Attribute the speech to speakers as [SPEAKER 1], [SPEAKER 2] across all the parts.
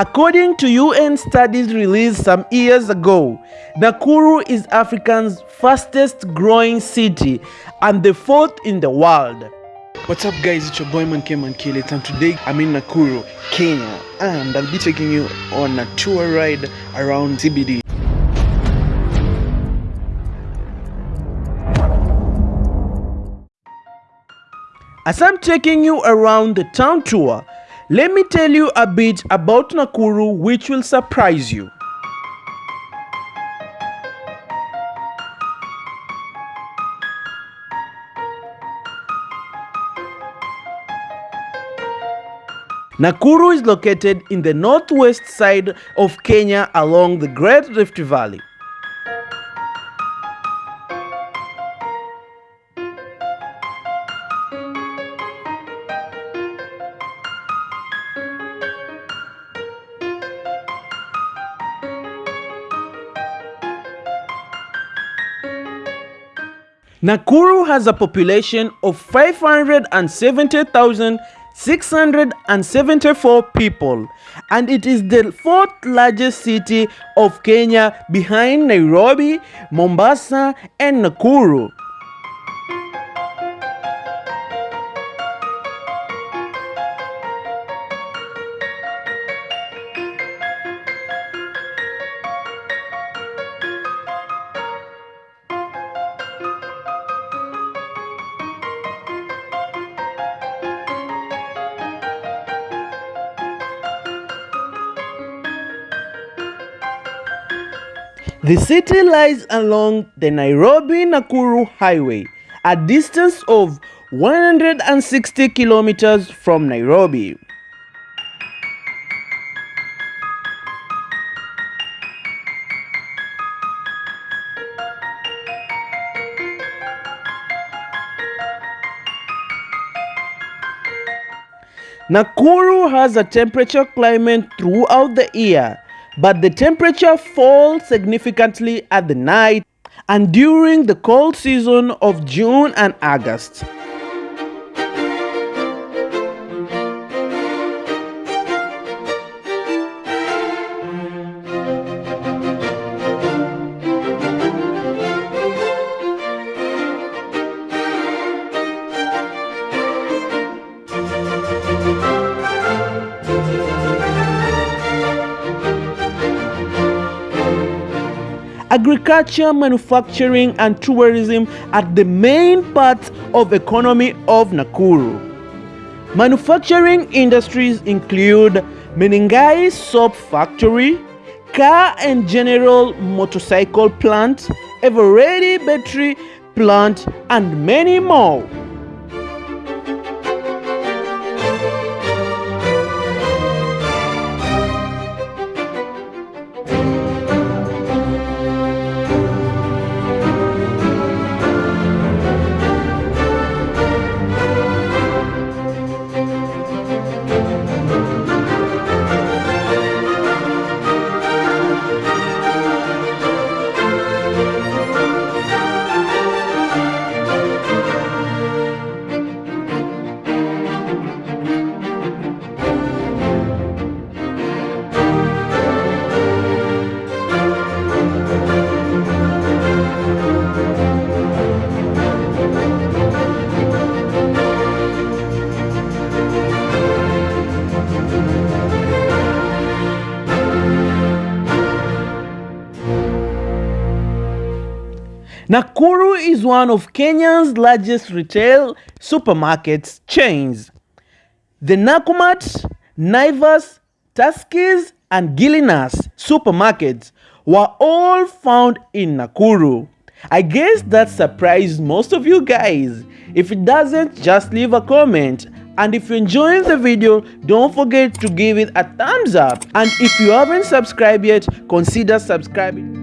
[SPEAKER 1] According to UN studies released some years ago, Nakuru is Africa's fastest growing city and the fourth in the world.
[SPEAKER 2] What's up guys, it's your boy Manke Mankilit and today I'm in Nakuru, Kenya and I'll be taking you on a tour ride around CBD.
[SPEAKER 1] As I'm taking you around the town tour, let me tell you a bit about Nakuru which will surprise you. Nakuru is located in the northwest side of Kenya along the Great Rift Valley. Nakuru has a population of 570,674 people and it is the fourth largest city of Kenya behind Nairobi, Mombasa and Nakuru. The city lies along the Nairobi-Nakuru Highway, a distance of 160 kilometers from Nairobi. Nakuru has a temperature climate throughout the year but the temperature falls significantly at the night and during the cold season of June and August. Agriculture, manufacturing and tourism are the main parts of economy of Nakuru. Manufacturing industries include Menengai soap factory, car and general motorcycle plant, Eveready battery plant and many more. Nakuru is one of Kenya's largest retail supermarkets chains. The Nakumatt, Naivas, Tuskys and Gilanis supermarkets were all found in Nakuru. I guess that surprised most of you guys. If it doesn't, just leave a comment. And if you're enjoying the video, don't forget to give it a thumbs up. And if you haven't subscribed yet, consider subscribing.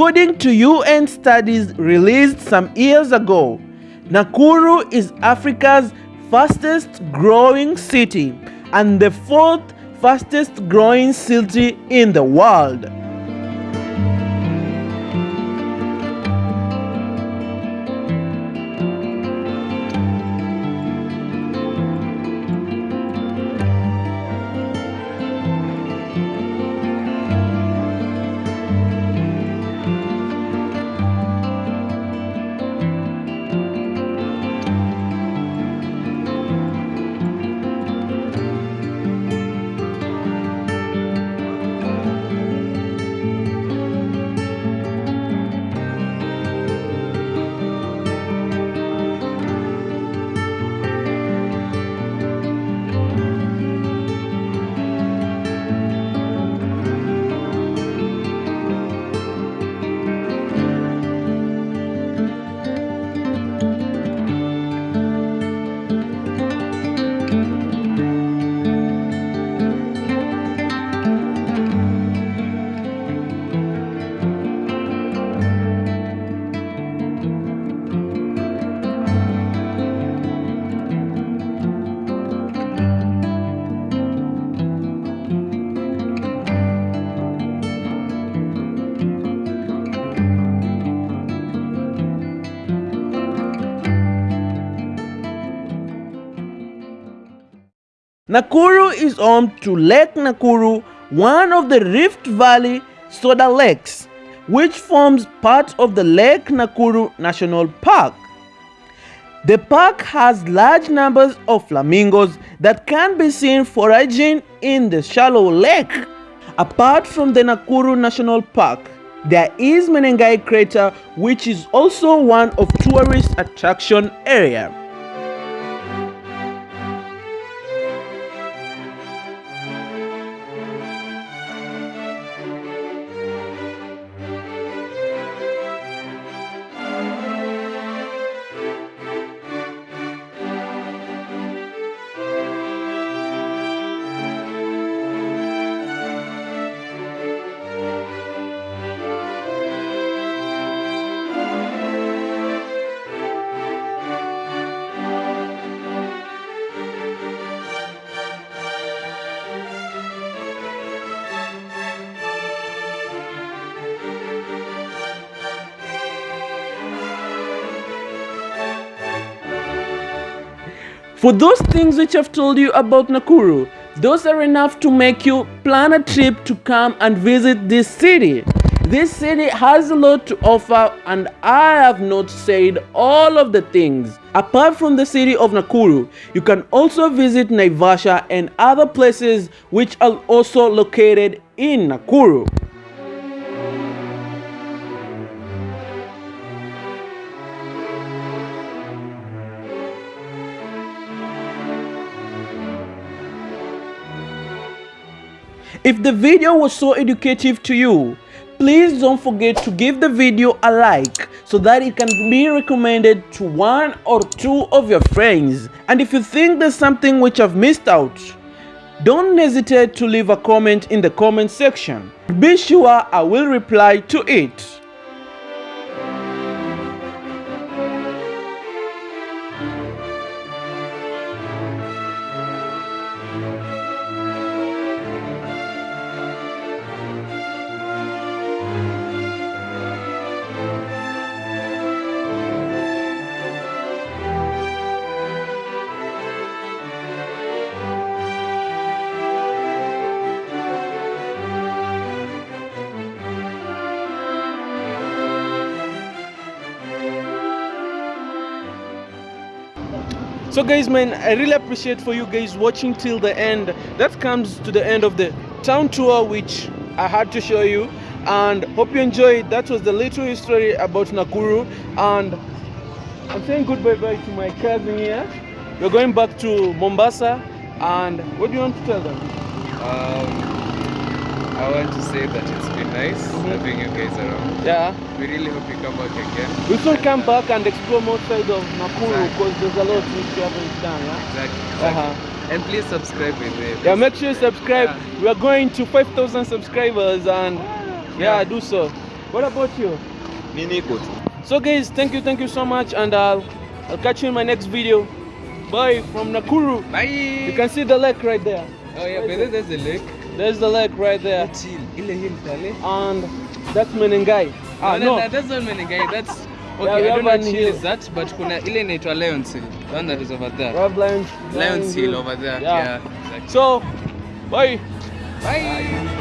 [SPEAKER 1] According to UN studies released some years ago, Nakuru is Africa's fastest growing city and the fourth fastest growing city in the world. Nakuru is home to Lake Nakuru, one of the Rift Valley soda lakes, which forms part of the Lake Nakuru National Park. The park has large numbers of flamingos that can be seen foraging in the shallow lake. Apart from the Nakuru National Park, there is Menengai crater which is also one of tourist attraction area. For those things which I've told you about Nakuru, those are enough to make you plan a trip to come and visit this city. This city has a lot to offer and I have not said all of the things. Apart from the city of Nakuru, you can also visit Naivasha and other places which are also located in Nakuru. If the video was so educative to you, please don't forget to give the video a like so that it can be recommended to one or two of your friends. And if you think there's something which I've missed out, don't hesitate to leave a comment in the comment section. Be sure I will reply to it. So guys man i really appreciate for you guys watching till the end. That comes to the end of the town tour which i had to show you. And hope you enjoyed. That was the little history about nakuru. And i'm saying goodbye bye to my cousin here. We're going back to mombasa. And what do you want to tell them?
[SPEAKER 3] Um, I want to say that it's been nice
[SPEAKER 1] Mhm.
[SPEAKER 3] having you guys around.
[SPEAKER 1] yeah
[SPEAKER 3] We really hope you come back again.
[SPEAKER 1] we should come back and explore more side of nakuru
[SPEAKER 3] Exactly.
[SPEAKER 1] because there's a lot which you haven't done yeah?
[SPEAKER 3] Exactly. exactly.
[SPEAKER 1] Uh-huh.
[SPEAKER 3] And please subscribe with it.
[SPEAKER 1] Yeah, make sure you subscribe.
[SPEAKER 3] Yeah.
[SPEAKER 1] We are going to 5,000 subscribers and yeah,
[SPEAKER 3] Yeah.
[SPEAKER 1] do so. What about you?
[SPEAKER 3] Mi niko tu.
[SPEAKER 1] So guys, thank you, thank you so much, and I'll I'll catch you in my next video. Bye from Nakuru.
[SPEAKER 3] Bye.
[SPEAKER 1] You can see the lake right there.
[SPEAKER 3] Oh yeah, but there's the lake.
[SPEAKER 1] There's the lake right there,
[SPEAKER 3] That's hill. Ile hill pale.
[SPEAKER 1] and that's Menengai. Ah
[SPEAKER 3] no,
[SPEAKER 1] no,
[SPEAKER 3] That, that's not Menengai. That's okay.
[SPEAKER 1] yeah,
[SPEAKER 3] I don't know what hill is that, but kuna ile inaitwa Lions Hill. The one that is over there.
[SPEAKER 1] Rob Lions.
[SPEAKER 3] Lions Hill over there.
[SPEAKER 1] Yeah.
[SPEAKER 3] Yeah. exactly.
[SPEAKER 1] So, bye. bye.
[SPEAKER 3] Bye.